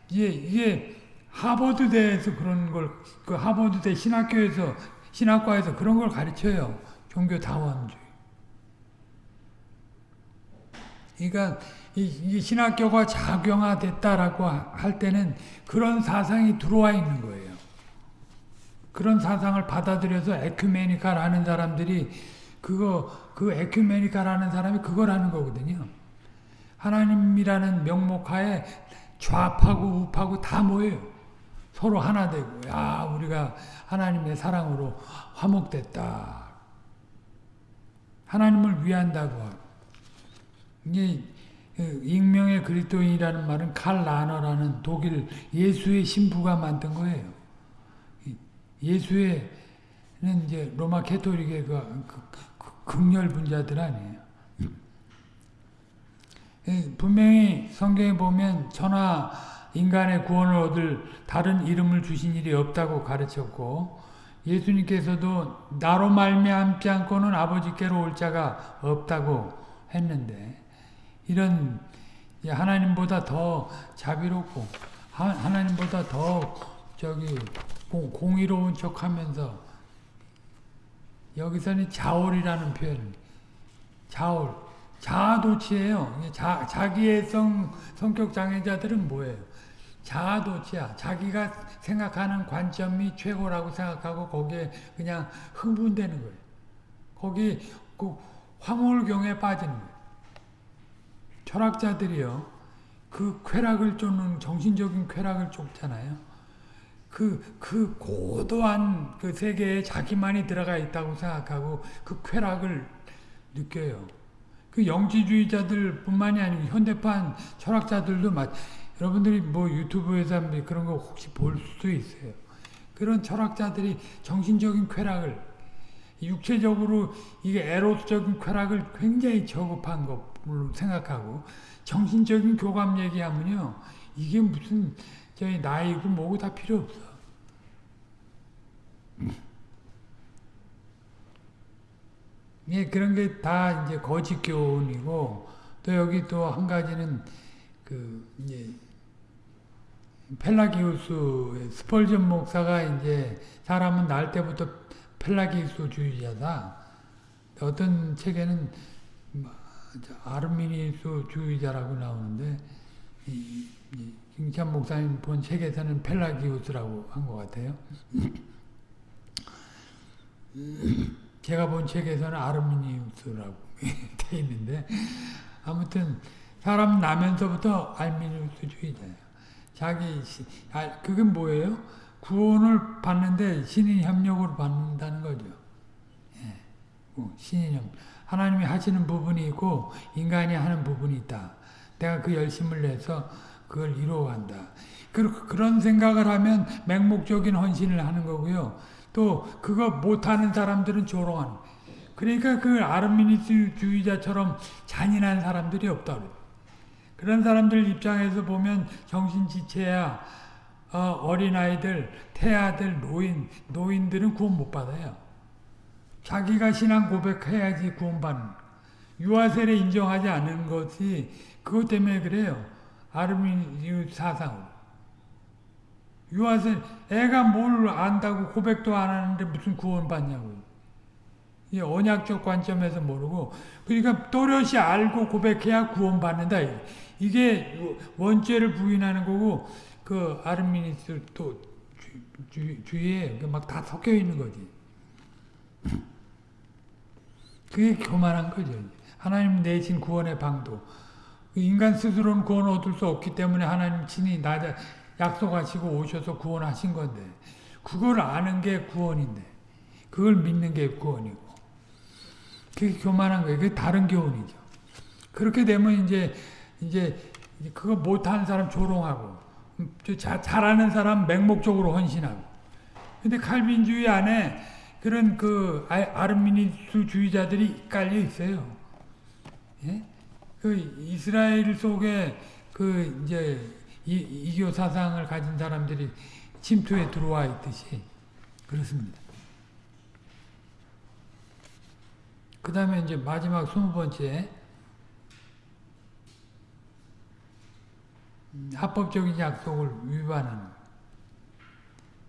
이게 이게 하버드대에서 그런 걸, 그 하버드대 신학교에서, 신학과에서 그런 걸 가르쳐요. 종교 다원주의. 그러니까 이, 신학교가 작용화됐다라고 할 때는 그런 사상이 들어와 있는 거예요. 그런 사상을 받아들여서 에큐메니카라는 사람들이 그거 그 에큐메니카라는 사람이 그걸 하는 거거든요. 하나님이라는 명목하에 좌파고 우파고 다 모여요. 서로 하나 되고 야 우리가 하나님의 사랑으로 화목됐다. 하나님을 위한다고 이게 그 익명의 그리스도인이라는 말은 칼 라너라는 독일 예수의 신부가 만든 거예요. 예수의는 이제 로마 캐토릭의 그, 그, 그 극렬 분자들 아니에요. 분명히 성경에 보면 천하 인간의 구원을 얻을 다른 이름을 주신 일이 없다고 가르쳤고 예수님께서도 나로 말미암지 않고는 아버지께로 올 자가 없다고 했는데 이런 하나님보다 더 자비롭고 하나님보다 더 저기 공 의로운 척하면서 여기서는 자올이라는 표현 자올 자아도취예요. 자, 자기의 성, 성격 장애자들은 뭐예요? 자아도취야. 자기가 생각하는 관점이 최고라고 생각하고 거기에 그냥 흥분되는 거예요. 거기 그 황홀경에 빠지는. 철학자들이요. 그 쾌락을 쫓는 정신적인 쾌락을 쫓잖아요. 그, 그 고도한 그 세계에 자기만이 들어가 있다고 생각하고 그 쾌락을 느껴요. 그 영지주의자들 뿐만이 아니고 현대판 철학자들도 맞, 여러분들이 뭐 유튜브에서 그런 거 혹시 볼 수도 있어요. 그런 철학자들이 정신적인 쾌락을 육체적으로 이게 에로스적인 쾌락을 굉장히 저급한 것으로 생각하고 정신적인 교감 얘기하면요 이게 무슨 저희 나이고 뭐고 다 필요 없어. 예, 그런 게 다 이제 거짓 교훈이고 또 여기 또 한 가지는 그 이제 펠라기우스 스펄전 목사가 이제 사람은 날 때부터 펠라기우스 주의자다. 어떤 책에는 뭐 아르미니스 주의자라고 나오는데 김찬 목사님 본 책에서는 펠라기우스라고 한 것 같아요. 제가 본 책에서는 아르미니우스라고 돼 있는데 아무튼 사람 나면서부터 알미니우스주의자예요. 자기 아, 그게 뭐예요? 구원을 받는데 신인 협력으로 받는다는 거죠. 예. 신인 협 하나님이 하시는 부분이 있고 인간이 하는 부분이 있다. 내가 그 열심을 내서 그걸 이루어간다. 그런 생각을 하면 맹목적인 헌신을 하는 거고요. 또 그거 못하는 사람들은 조롱하는 그러니까 그 아르미니스주의자처럼 잔인한 사람들이 없다. 그런 사람들 입장에서 보면 정신지체야 어, 린아이들 태아들, 노인, 노인들은 구원 못 받아요. 자기가 신앙 고백해야지 구원받는 유아세례 인정하지 않는 것이 그것 때문에 그래요. 아르미니 사상으로. 유아세 애가 뭘 안다고 고백도 안 하는데 무슨 구원 받냐고. 이 언약적 관점에서 모르고 그러니까 또렷이 알고 고백해야 구원받는다. 이게 원죄를 부인하는 거고 그 아르미니스 또 주, 주, 위에 막 다 섞여 있는 거지. 그게 교만한 거죠. 하나님 내신 구원의 방도. 인간 스스로는 구원 얻을 수 없기 때문에 하나님 친히 나 약속하시고 오셔서 구원하신 건데 그걸 아는 게 구원인데 그걸 믿는 게 구원이고 그게 교만한 거예요. 그게 다른 교훈이죠. 그렇게 되면 이제 이제 그거 못하는 사람 조롱하고 자, 잘하는 사람 맹목적으로 헌신하고 근데 칼빈주의 안에 그런 그 아르미니스주의자들이 깔려 있어요. 예? 그 이스라엘 속에 그 이제 이, 이교 사상을 가진 사람들이 침투에 들어와 있듯이 그렇습니다. 그 다음에 이제 마지막 스무 번째 합법적인 약속을 위반하는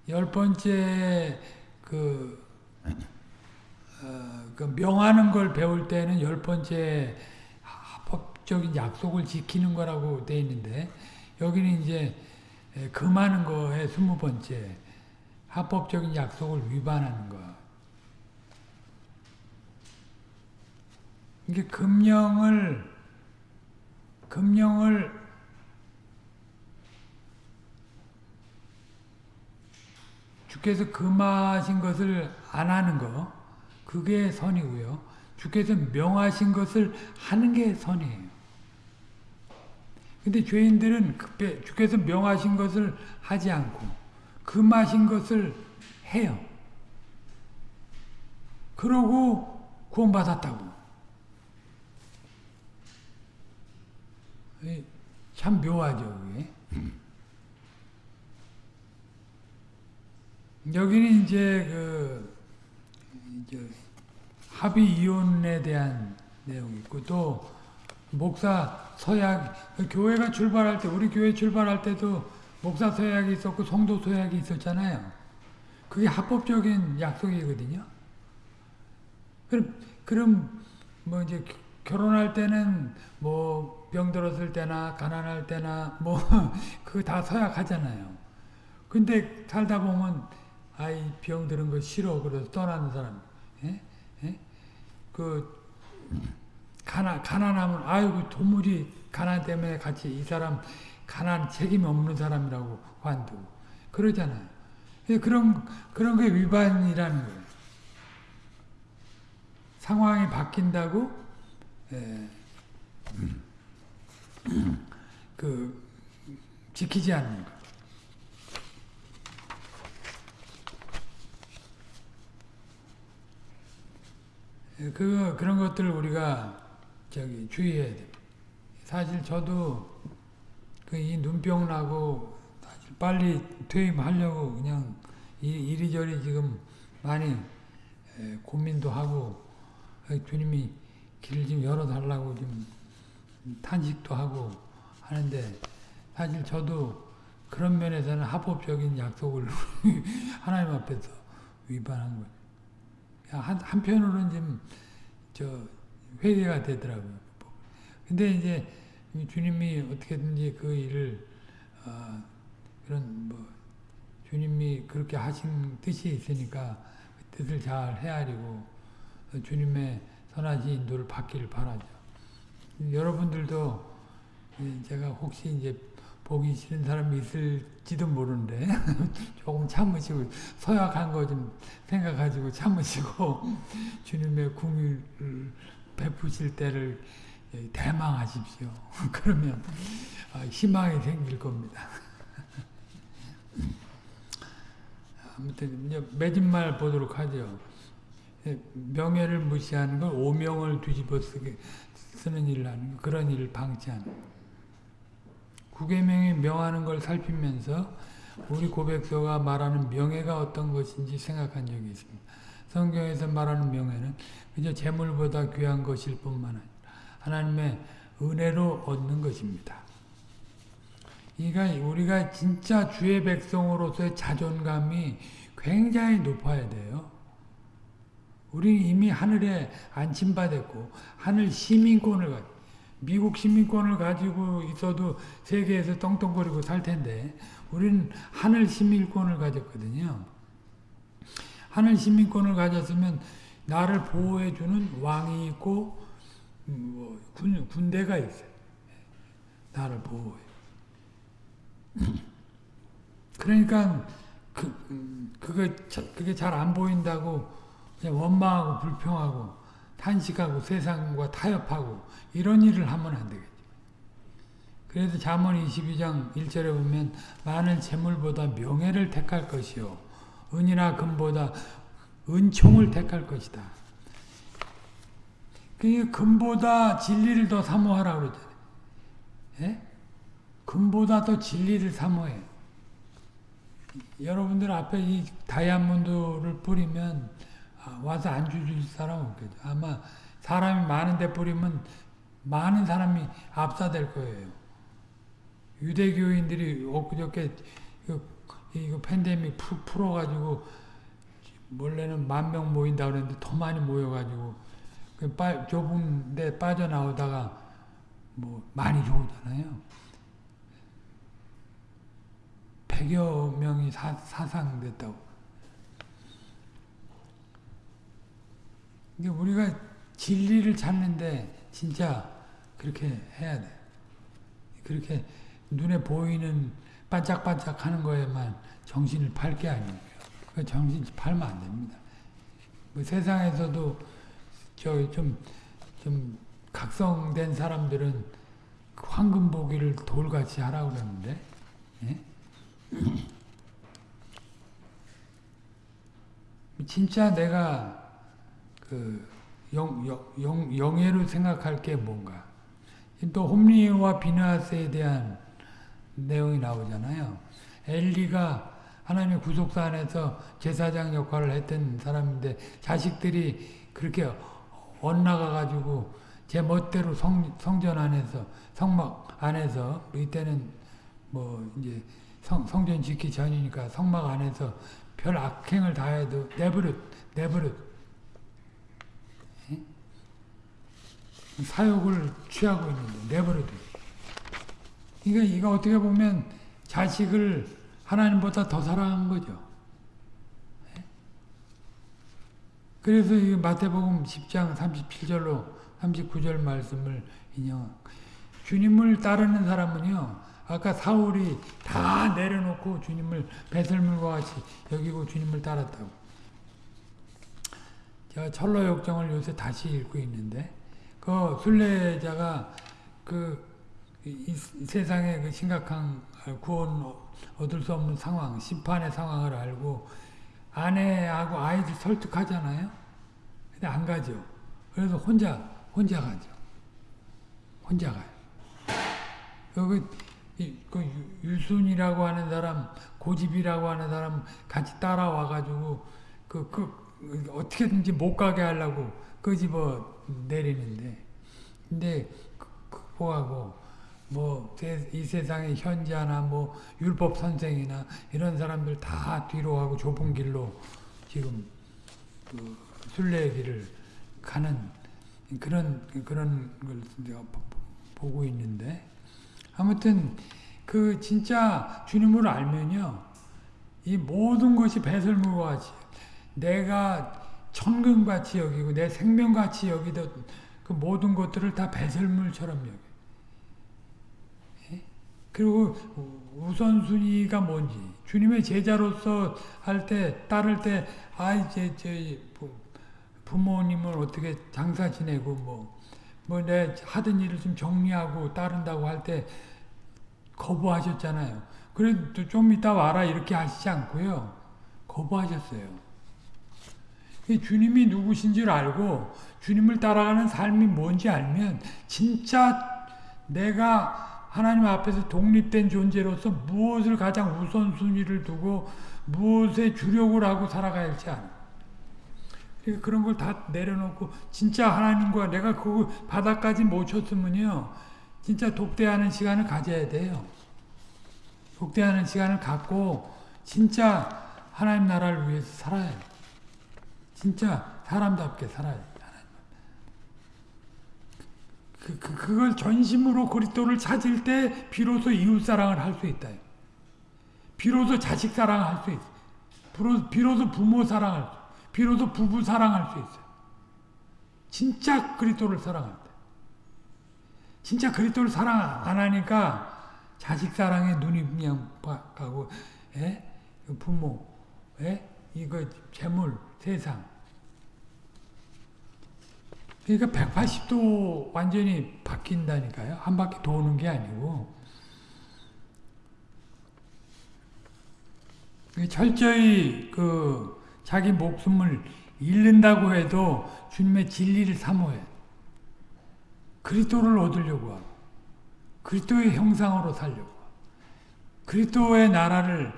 열 번째 그, 어, 그 명하는 걸 배울 때는 열 번째 합법적인 약속을 지키는 거라고 돼 있는데 여기는 이제 금하는 거에 스무 번째 합법적인 약속을 위반하는 거. 이게 금령을 금령을 주께서 금하신 것을 안 하는 거 그게 선이고요. 주께서 명하신 것을 하는 게 선이에요. 근데 죄인들은 주께서 명하신 것을 하지 않고 금하신 것을 해요. 그러고 구원받았다고. 참 묘하죠, 그게. 여기는 이제 그 이제 합의 이혼에 대한 내용이 있고 또 목사 서약 교회가 출발할 때 우리 교회 출발할 때도 목사 서약이 있었고 성도 서약이 있었잖아요. 그게 합법적인 약속이거든요. 그럼 그럼 뭐 이제 결혼할 때는 뭐 병들었을 때나 가난할 때나 뭐 그거 다 서약하잖아요. 근데 살다 보면 아이 병 드는 거 싫어 그래서 떠나는 사람, 예? 예? 그 가난 가난하면 아이고 도무지 가난 때문에 같이 이 사람 가난 책임 없는 사람이라고 관두고 그러잖아요. 그런 그런 게 위반이라는 거예요. 상황이 바뀐다고 예, 그 지키지 않는 거. 그 그런 것들 우리가 저기 주의해야 돼. 사실 저도 그 이 눈병 나고 사실 빨리 퇴임하려고 그냥 이리저리 지금 많이 고민도 하고 주님이 길을 좀 열어달라고 좀 탄식도 하고 하는데 사실 저도 그런 면에서는 합법적인 약속을 하나님 앞에서 위반한 거예요. 한, 한편으로는 좀, 저, 회개가 되더라고요. 근데 이제 주님이 어떻게든지 그 일을, 어, 그런 뭐, 주님이 그렇게 하신 뜻이 있으니까 그 뜻을 잘 헤아리고 주님의 선하신 인도를 받기를 바라죠. 여러분들도 제가 혹시 이제 보기 싫은 사람이 있을지도 모르는데 조금 참으시고 서약한 거 좀 생각하시고 참으시고 주님의 궁유를 베푸실 때를 대망하십시오. 그러면 아, 희망이 생길 겁니다. 아무튼 매진말 보도록 하죠. 명예를 무시하는 걸 오명을 뒤집어 쓰게 쓰는 일을 하는 그런 일을 방치하는 구계명이 명하는 걸 살피면서 우리 고백서가 말하는 명예가 어떤 것인지 생각한 적이 있습니다. 성경에서 말하는 명예는 그저 재물보다 귀한 것일 뿐만 아니라 하나님의 은혜로 얻는 것입니다. 그러니까 우리가 진짜 주의 백성으로서의 자존감이 굉장히 높아야 돼요. 우리는 이미 하늘에 안침받았고 하늘 시민권을 가 미국 시민권을 가지고 있어도 세계에서 떵떵거리고 살 텐데 우리는 하늘 시민권을 가졌거든요. 하늘 시민권을 가졌으면 나를 보호해주는 왕이 있고 음, 뭐 군, 군대가 있어요. 나를 보호해. 그러니까 그, 음, 그게, 그게 잘 안 보인다고 원망하고 불평하고 탄식하고 세상과 타협하고 이런 일을 하면 안 되겠죠. 그래서 잠언 22장 1절에 보면 많은 재물보다 명예를 택할 것이요 은이나 금보다 은총을 택할 것이다. 그 금보다 진리를 더 사모하라고 그러잖아요. 예? 금보다 더 진리를 사모해. 여러분들 앞에 이 다이아몬드를 뿌리면 아, 와서 안 주실 사람 없겠죠. 아마 사람이 많은데 뿌리면 많은 사람이 압사될 거예요. 유대교인들이 엊그저께 이거, 팬데믹 풀, 풀어가지고 원래는 만 명 모인다 그랬는데 더 많이 모여가지고 그 빠, 좁은 데 빠져나오다가 뭐 많이 좋잖아요. 100여 명이 사, 사상됐다고. 이게 우리가 진리를 찾는데 진짜 그렇게 해야 돼. 그렇게 눈에 보이는 반짝반짝 하는 거에만 정신을 팔 게 아니에요. 그 정신 팔면 안 됩니다. 뭐 세상에서도 저 좀, 좀 각성된 사람들은 황금 보기를 돌같이 하라고 그러는데, 예? 진짜 내가 그 영, 영, 영 예로 생각할 게 뭔가. 또 홈리와 비나스에 대한 내용이 나오잖아요. 엘리가 하나님의 구속사 안에서 제사장 역할을 했던 사람인데 자식들이 그렇게 엇나가가지고 제 멋대로 성, 성전 안에서 성막 안에서 이때는 뭐 이제 성, 성전 짓기 전이니까 성막 안에서 별 악행을 다 해도 내버릇 내버릇 사욕을 취하고 있는데 내버려둬. 이거 이거 어떻게 보면 자식을 하나님보다 더 사랑한 거죠. 그래서 이 마태복음 10장 37절로 39절 말씀을 인용. 주님을 따르는 사람은요. 아까 사울이 다 내려놓고 주님을 배설물과 같이 여기고 주님을 따랐다고. 제가 철로 역정을 요새 다시 읽고 있는데 그 순례자가 그 이, 세상의 그 심각한 구원 얻을 수 없는 상황, 심판의 상황을 알고 아내하고 아이들 설득하잖아요. 근데 안 가죠. 그래서 혼자 혼자 가죠. 혼자 가요. 여기 그 유순이라고 하는 사람, 고집이라고 하는 사람 같이 따라와 가지고 그, 그 어떻게든지 못 가게 하려고 끄집어 내리는데 근데 극복하고 뭐 이 세상의 현자나 뭐 율법 선생이나 이런 사람들 다 뒤로 하고 좁은 길로 지금 그 순례의 길을 가는 그런 그런 걸 보고 있는데 아무튼 그 진짜 주님을 알면요 이 모든 것이 배설물과 같이 내가 천금같이 여기고 내 생명같이 여기던 그 모든 것들을 다 배설물처럼 여기. 예? 그리고 우선순위가 뭔지 주님의 제자로서 할 때 따를 때 아이 제 부모님을 어떻게 장사 지내고 뭐 뭐 내 하던 일을 좀 정리하고 따른다고 할 때 거부하셨잖아요. 그래도 좀 이따 와라 이렇게 하시지 않고요. 거부하셨어요. 주님이 누구신지를 알고 주님을 따라가는 삶이 뭔지 알면 진짜 내가 하나님 앞에서 독립된 존재로서 무엇을 가장 우선순위를 두고 무엇에 주력을 하고 살아가야 할지 알아. 그러니까 그런 걸 다 내려놓고 진짜 하나님과 내가 그 바닥까지 못 쳤으면요. 진짜 독대하는 시간을 가져야 돼요. 독대하는 시간을 갖고 진짜 하나님 나라를 위해서 살아야 돼. 진짜 사람답게 살아야 그, 그, 그 걸 전심으로 그리스도를 찾을 때 비로소 이웃사랑을 할 수 있다. 비로소 자식 사랑을 할수 있어. 비로소, 비로소 부모 사랑을, 비로소 부부 사랑할 수 있어. 진짜 그리스도를 사랑할 때. 진짜 그리스도를 사랑 안 하니까 자식 사랑에 눈이 그냥 가고, 에? 부모, 에? 이거 재물, 세상. 그러니까 180도 완전히 바뀐다니까요. 한 바퀴 도는 게 아니고. 철저히 그 자기 목숨을 잃는다고 해도 주님의 진리를 사모해. 그리스도를 얻으려고 하고 그리스도의 형상으로 살려고 하고 그리스도의 나라를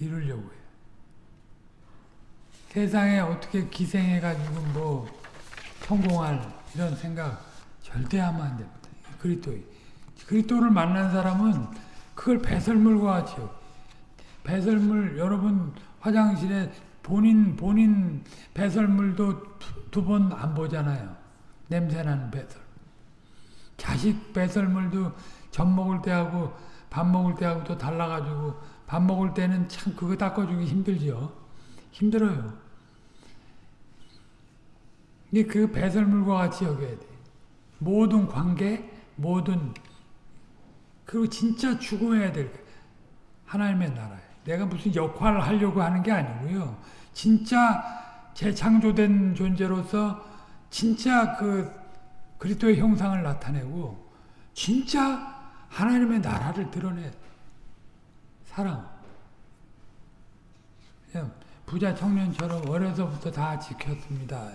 이루려고 해요. 세상에 어떻게 기생해가지고 뭐 성공할 이런 생각 절대 하면 안 됩니다. 그리스도의 그리스도를 만난 사람은 그걸 배설물과 같이 배설물 여러분 화장실에 본인 본인 배설물도 두 번 안 보잖아요. 냄새나는 배설. 자식 배설물도 젖 먹을 때하고 밥 먹을 때하고 또 달라가지고 밥 먹을 때는 참 그거 닦아주기 힘들죠. 힘들어요. 이게 그 배설물과 같이 여겨야 돼. 모든 관계, 모든 그리고 진짜 추구해야 될 하나님의 나라에. 내가 무슨 역할을 하려고 하는 게 아니고요. 진짜 재창조된 존재로서 진짜 그 그리스도의 형상을 나타내고 진짜 하나님의 나라를 드러내 사랑. 부자 청년처럼 어려서부터 다 지켰습니다.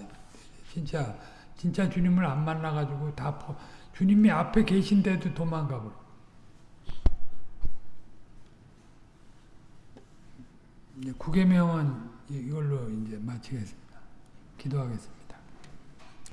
진짜 진짜 주님을 안 만나 가지고 다 퍼, 주님이 앞에 계신데도 도망가 버려. 이제 구계명은 이걸로 이제 마치겠습니다. 기도하겠습니다.